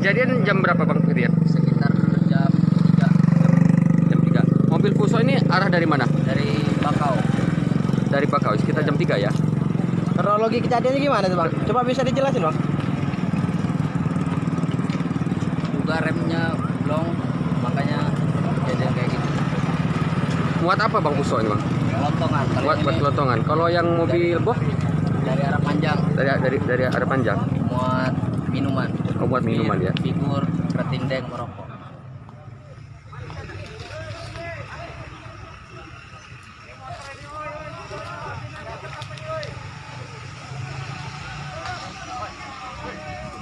kejadian jam berapa Bang Firyan? sekitar jam 3 Jam 3. Mobil Fuso ini arah dari mana? dari Bakau. Dari Bakau, sekitar jam 3 ya. Kronologi kejadiannya gimana tuh bang? Coba bisa dijelasin bang? Juga remnya blong, makanya kejadian kayak gitu. Muat apa Bang Fuso ini Bang? Kelontongan. Muat buat ini kelotongan. Kalau yang mobil boh dari arah panjang, dari dari dari arah panjang. muat minuman. Oh, muat minuman ya. Figur, retindeng, merokok.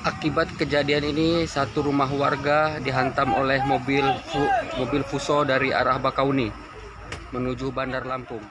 Akibat kejadian ini satu rumah warga dihantam oleh mobil mobil Fuso dari arah Bakauni menuju Bandar Lampung.